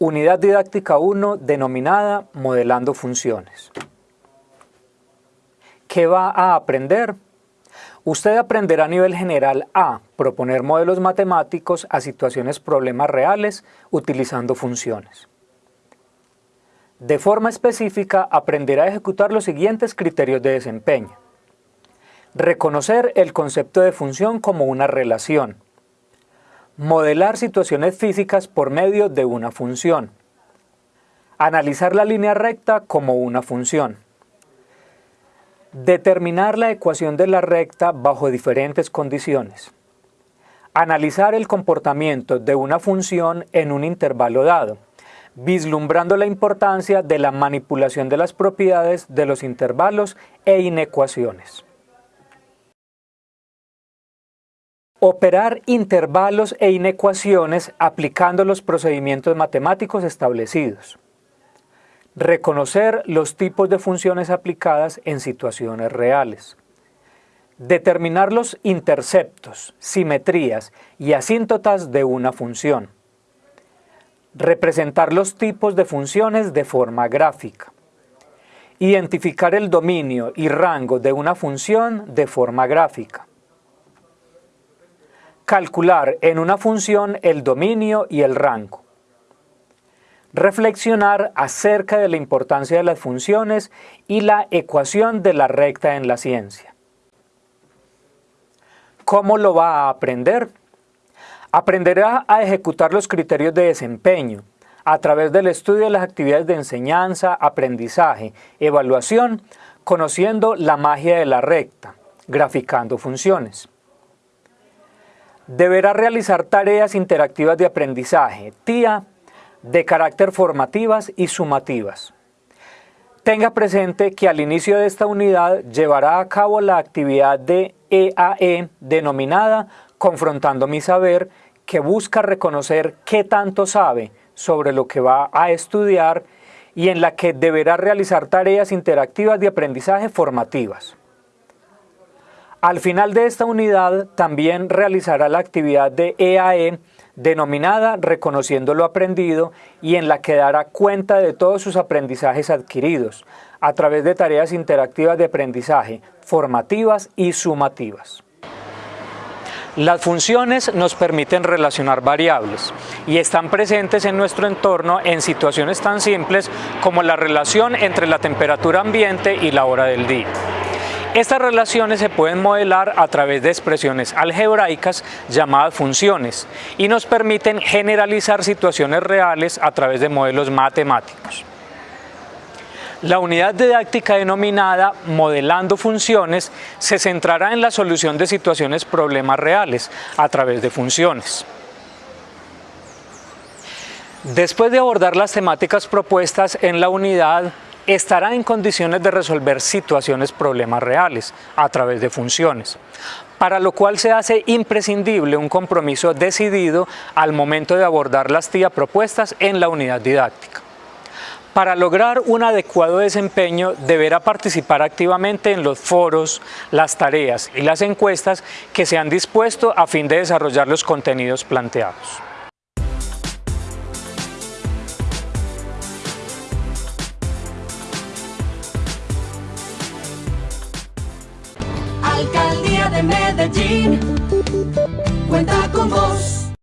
Unidad didáctica 1 denominada Modelando funciones. ¿Qué va a aprender? Usted aprenderá a nivel general a proponer modelos matemáticos a situaciones problemas reales utilizando funciones. De forma específica, aprenderá a ejecutar los siguientes criterios de desempeño. Reconocer el concepto de función como una relación. Modelar situaciones físicas por medio de una función. Analizar la línea recta como una función. Determinar la ecuación de la recta bajo diferentes condiciones. Analizar el comportamiento de una función en un intervalo dado, vislumbrando la importancia de la manipulación de las propiedades de los intervalos e inecuaciones. Operar intervalos e inecuaciones aplicando los procedimientos matemáticos establecidos. Reconocer los tipos de funciones aplicadas en situaciones reales. Determinar los interceptos, simetrías y asíntotas de una función. Representar los tipos de funciones de forma gráfica. Identificar el dominio y rango de una función de forma gráfica calcular en una función el dominio y el rango. Reflexionar acerca de la importancia de las funciones y la ecuación de la recta en la ciencia. ¿Cómo lo va a aprender? Aprenderá a ejecutar los criterios de desempeño a través del estudio de las actividades de enseñanza, aprendizaje, evaluación, conociendo la magia de la recta, graficando funciones deberá realizar tareas interactivas de aprendizaje, TIA, de carácter formativas y sumativas. Tenga presente que al inicio de esta unidad llevará a cabo la actividad de EAE e denominada Confrontando mi saber, que busca reconocer qué tanto sabe sobre lo que va a estudiar y en la que deberá realizar tareas interactivas de aprendizaje formativas. Al final de esta unidad también realizará la actividad de EAE e, denominada Reconociendo lo aprendido y en la que dará cuenta de todos sus aprendizajes adquiridos a través de tareas interactivas de aprendizaje, formativas y sumativas. Las funciones nos permiten relacionar variables y están presentes en nuestro entorno en situaciones tan simples como la relación entre la temperatura ambiente y la hora del día. Estas relaciones se pueden modelar a través de expresiones algebraicas llamadas funciones y nos permiten generalizar situaciones reales a través de modelos matemáticos. La unidad didáctica denominada Modelando Funciones se centrará en la solución de situaciones problemas reales a través de funciones. Después de abordar las temáticas propuestas en la unidad, estará en condiciones de resolver situaciones problemas reales a través de funciones, para lo cual se hace imprescindible un compromiso decidido al momento de abordar las TIA propuestas en la unidad didáctica. Para lograr un adecuado desempeño deberá participar activamente en los foros, las tareas y las encuestas que se han dispuesto a fin de desarrollar los contenidos planteados. Alcaldía de Medellín cuenta con vos.